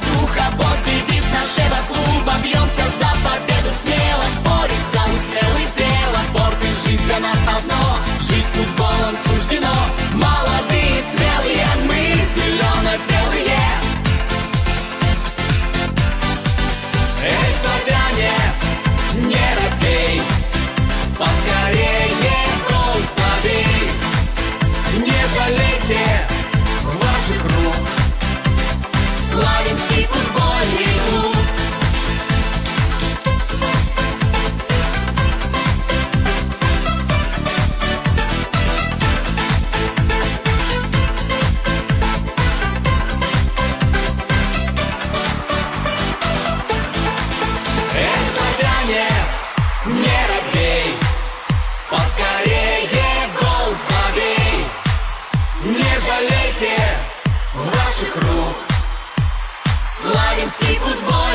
воздуха ветер ваших рук. Славянский футбол.